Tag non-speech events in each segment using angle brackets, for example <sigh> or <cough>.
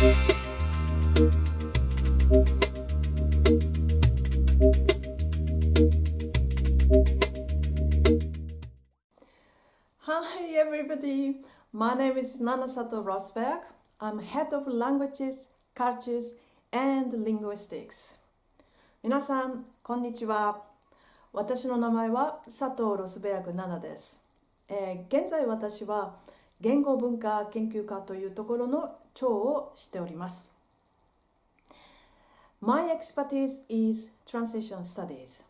Hi everybody, my name is Nana Sato Rosberg. I'm head of languages, cultures and linguistics. 皆さん、こんにちは。私の名前は佐藤ロスベアグナナです、えー現在私は言語文化研究家というところの長をしております。My expertise is translation studies.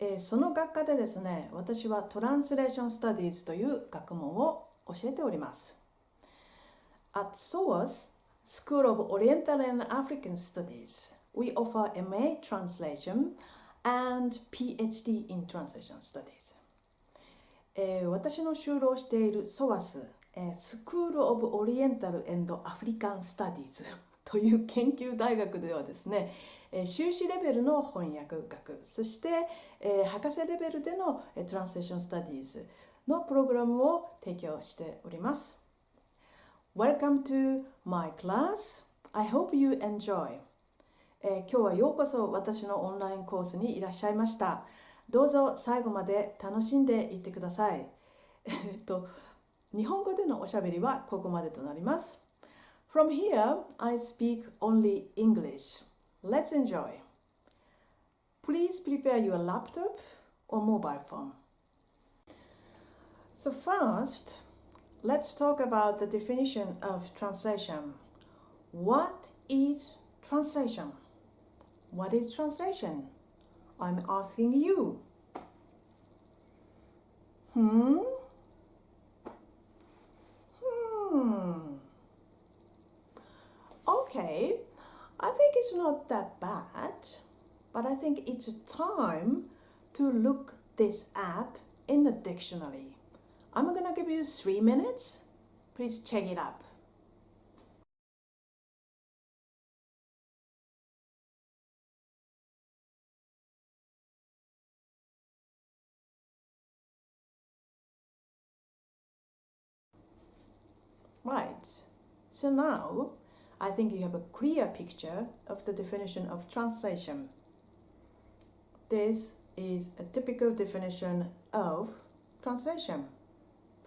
えーその学科でですね、私はトランスレーション・スタディーズという学問を教えております。At SOAS, School of Oriental and African Studies, we offer MA Translation and PhD in Translation Studies. えー私の就労している SOAS、えー School of Oriental and African Studies <laughs> という研究大学ではですね、えー修士レベルの翻訳学そして、えー博士レベルでの、えー、トランスレーション・スタディーズのプログラムを提供しております。Welcome to my class. I hope you enjoy. えー今日はようこそ私のオンラインコースにいらっしゃいました。どうぞ最後まで楽しんでいってください。えっと、日本語でのおしゃべりはここまでとなります。From here, I speak only English. Let's enjoy. Please prepare your laptop or mobile phone. So, first, let's talk about the definition of translation. What is translation? What is translation? I'm asking you. Hmm? Hmm. Okay, I think it's not that bad, but I think it's time to look this up in the dictionary. I'm gonna give you three minutes. Please check it up. So now I think you have a clear picture of the definition of translation. This is a typical definition of translation,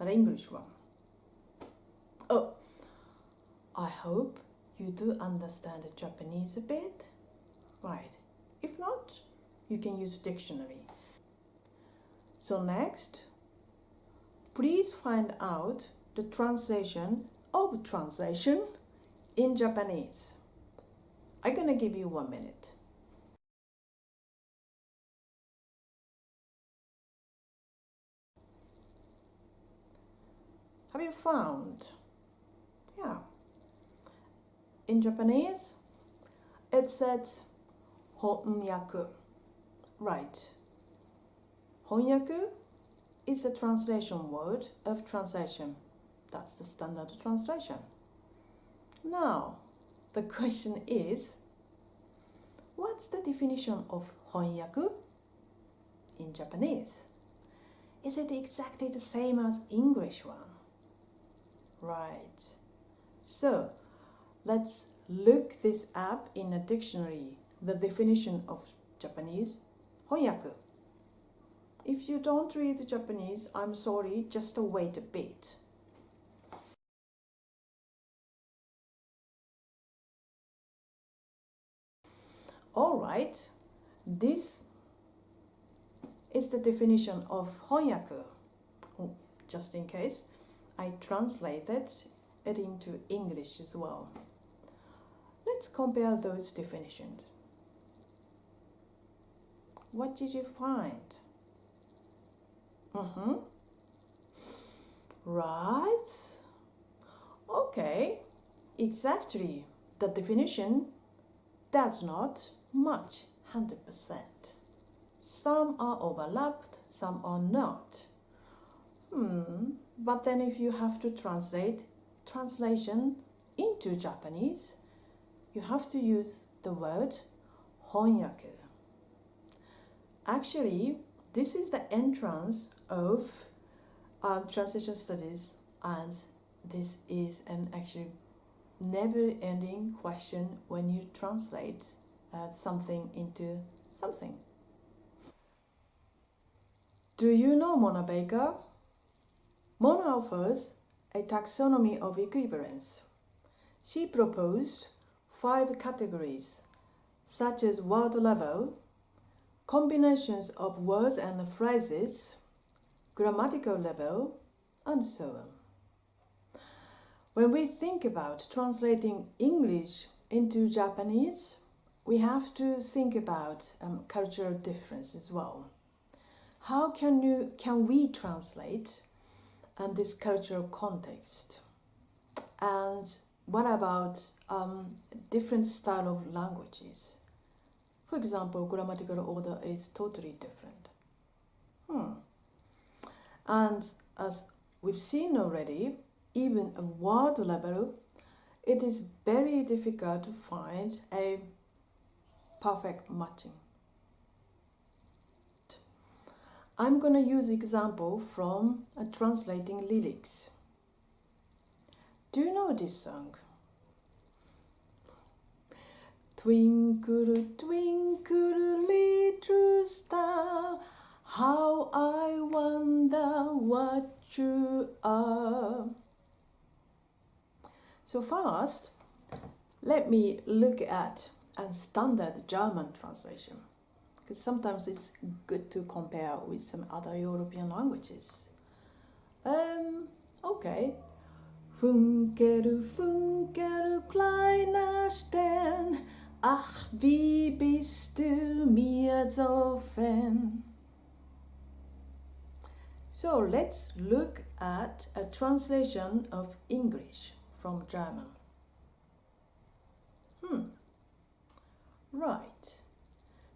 but English one. Oh, I hope you do understand Japanese a bit. Right. If not, you can use a dictionary. So next, please find out the translation of translation in Japanese. I'm gonna give you one minute. Have you found? Yeah. In Japanese, it says honyaku. Right. Honyaku is a translation word of translation. That's the standard translation. Now, the question is, what's the definition of honyaku in Japanese? Is it exactly the same as English one? Right. So, let's look this up in a dictionary, the definition of Japanese honyaku. If you don't read Japanese, I'm sorry, just wait a bit. Alright, this is the definition of 翻訳 Oh, Just in case, I translated it into English as well. Let's compare those definitions. What did you find? Mm-hmm. Right. Okay. Exactly. The definition does not match 100%. Some are overlapped, some are not. Hmm. But then if you have to translate translation into Japanese, you have to use the word 翻訳 Actually, this is the entrance of um, translation studies, and this is an actually never ending question when you translate uh, something into something. Do you know Mona Baker? Mona offers a taxonomy of equivalence. She proposed five categories, such as word level, combinations of words and phrases, grammatical level, and so on. When we think about translating English into Japanese, we have to think about um, cultural difference as well. How can, you, can we translate um, this cultural context? And what about um, different style of languages? For example, grammatical order is totally different. Hmm. And as we've seen already, even a word level, it is very difficult to find a perfect matching. I'm going to use example from a translating lyrics. Do you know this song? Twinkle, twinkle, little star, how I wonder what you are. So first, let me look at a standard German translation, because sometimes it's good to compare with some other European languages. Um, okay. Funkel, funkel, kleiner Stern, Ach, wie bist du mir so fern? So let's look at a translation of English from German. Hmm. Right.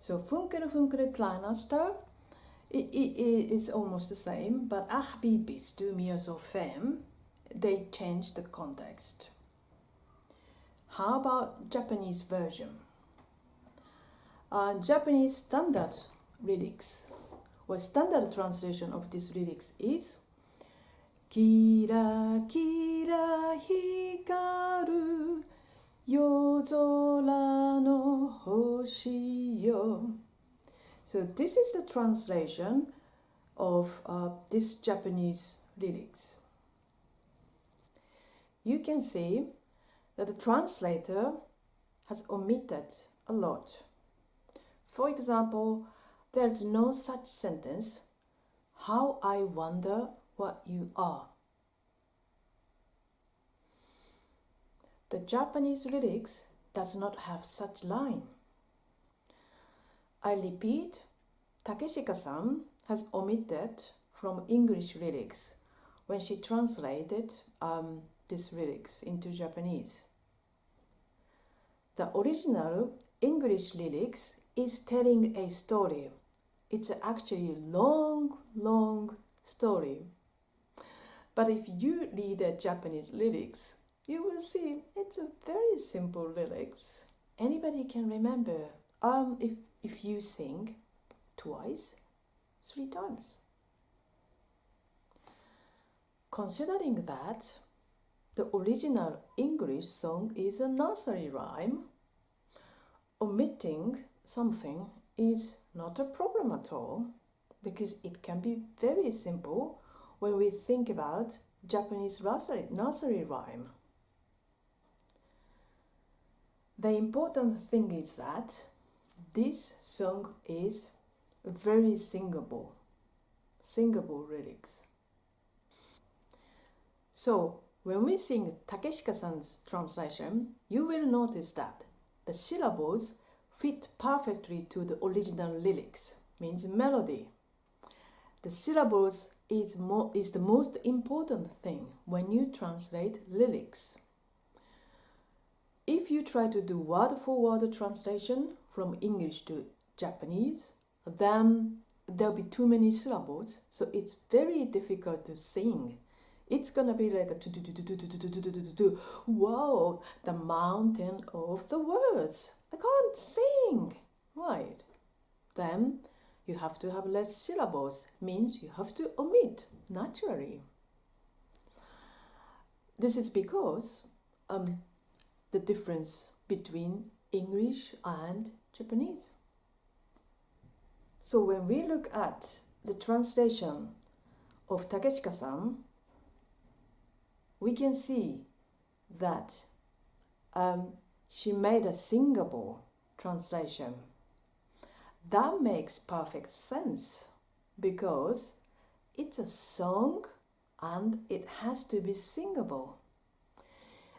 So it, it, it is almost the same, but Ach, bist du mir so fern? They change the context. How about Japanese version? Uh, Japanese standard lyrics, or standard translation of this lyrics is Kira kira hikaru yozora no hoshi. So this is the translation of uh, this Japanese lyrics. You can see that the translator has omitted a lot. For example, there's no such sentence, how I wonder what you are. The Japanese lyrics does not have such line. I repeat, Takeshika-san has omitted from English lyrics when she translated um, these lyrics into Japanese. The original English lyrics is telling a story. It's actually a long, long story. But if you read the Japanese lyrics, you will see it's a very simple lyrics. Anybody can remember um, if, if you sing twice, three times. Considering that, the original English song is a nursery rhyme. Omitting something is not a problem at all because it can be very simple when we think about Japanese nursery, nursery rhyme. The important thing is that this song is very singable, singable lyrics. So when we sing Takeshika-san's translation, you will notice that the syllables fit perfectly to the original lyrics, means melody. The syllables is, mo is the most important thing when you translate lyrics. If you try to do word for word translation from English to Japanese, then there'll be too many syllables, so it's very difficult to sing it's gonna be like a wow, the mountain of the words. I can't sing, right? Then you have to have less syllables, means you have to omit naturally. This is because um, the difference between English and Japanese. So when we look at the translation of Takeshika-san, we can see that um, she made a singable translation. That makes perfect sense because it's a song and it has to be singable.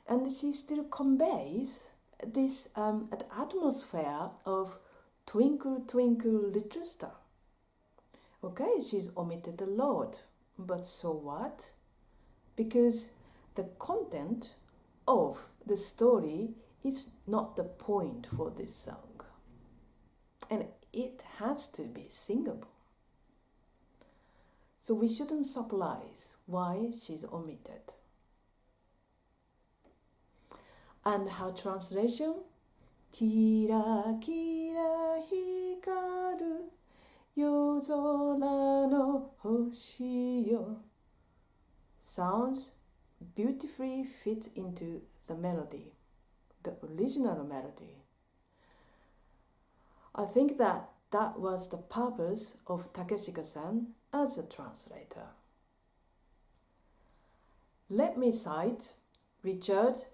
And she still conveys this um, atmosphere of Twinkle, Twinkle, Little Star. Okay, she's omitted the Lord, but so what? Because the content of the story is not the point for this song. And it has to be singable. So we shouldn't surprise why she's omitted. And how translation? Kira kira hikaru yozora no hoshi yo. Sounds beautifully fits into the melody, the original melody. I think that that was the purpose of Takeshika-san as a translator. Let me cite Richard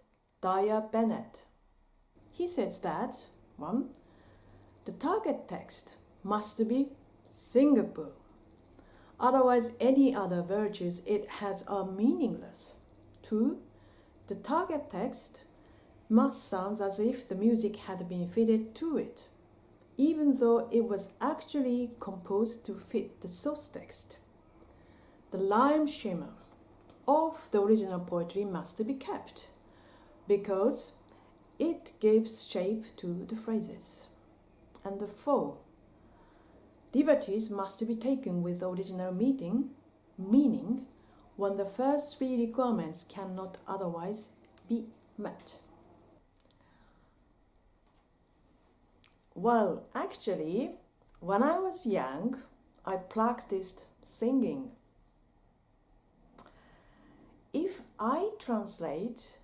Dyer Bennet. He says that 1. The target text must be singable. Otherwise, any other virtues it has are meaningless. 2. The target text must sound as if the music had been fitted to it, even though it was actually composed to fit the source text. The rhyme scheme of the original poetry must be kept because it gives shape to the phrases. And the four, liberties must be taken with original meaning, meaning when the first three requirements cannot otherwise be met. Well, actually, when I was young, I practiced singing. If I translate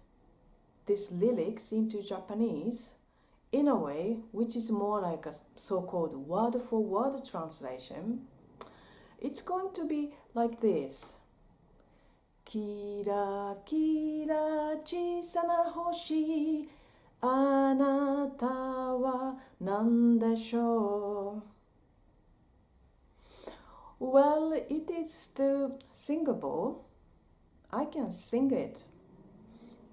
these lyrics into Japanese in a way which is more like a so-called word-for-word translation, it's going to be like this. キラキラ小さな星あなたは何でしょう Well, it is still singable. I can sing it.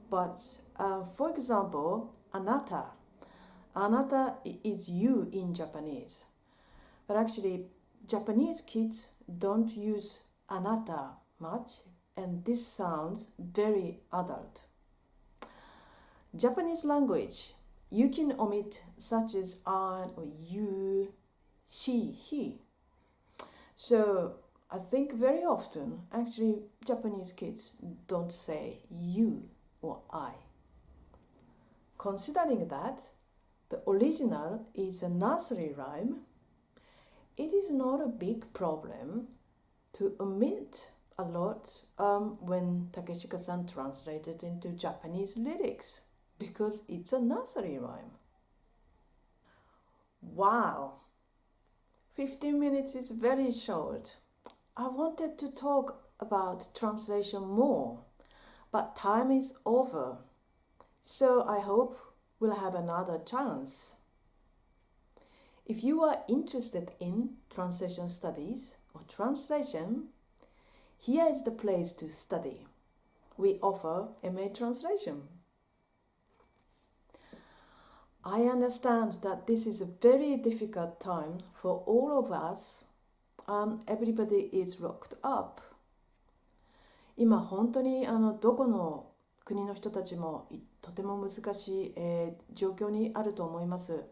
But uh, for example, anata. Anata is you in Japanese. But actually, Japanese kids don't use anata much, and this sounds very adult. Japanese language, you can omit such as an or you, she, he. So I think very often, actually, Japanese kids don't say you or I. Considering that the original is a nursery rhyme, it is not a big problem to omit a lot um, when Takeshika-san translated into Japanese lyrics because it's a nursery rhyme. Wow! 15 minutes is very short. I wanted to talk about translation more, but time is over. So I hope we'll have another chance. If you are interested in translation studies or translation, here is the place to study. We offer MA translation. I understand that this is a very difficult time for all of us. Um, everybody is locked up. 今本当にあのどこの 国の人たちもとても難しい、えー、状況にあると思います。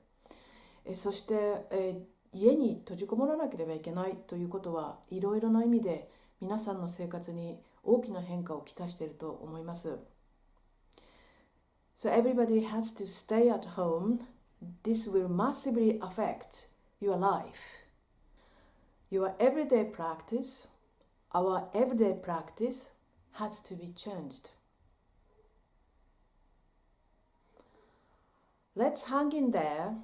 えそして、えー、家に閉じこもらなければいけないということはいろいろな意味で皆さんの生活に大きな変化をきたしていると思います。So everybody has to stay at home. This will massively affect your life. Your everyday practice, our everyday practice has to be changed. Let's hang in there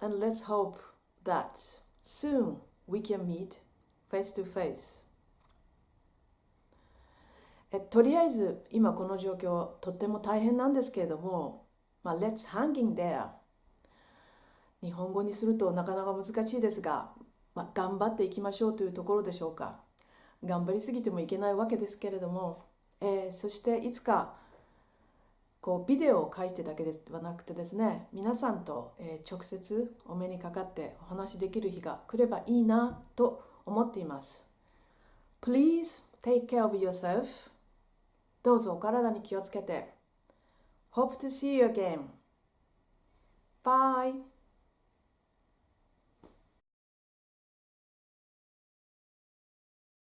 and let's hope that soon we can meet face to face. えとりあえず今この状況とっても大変なんですけれども、まあ、Let's hang in there. 日本語にするとなかなか難しいですが、まあ、頑張っていきましょうというところでしょうか。頑張りすぎてもいけないわけですけれども、えー、そしていつかこうビデオを介してだけではなくてですね皆さんと、直接お目にかかってお話しできる日が来ればいいなと思っています。Please take care of yourself. どうぞお体に気をつけて。Hope to see you again. Bye.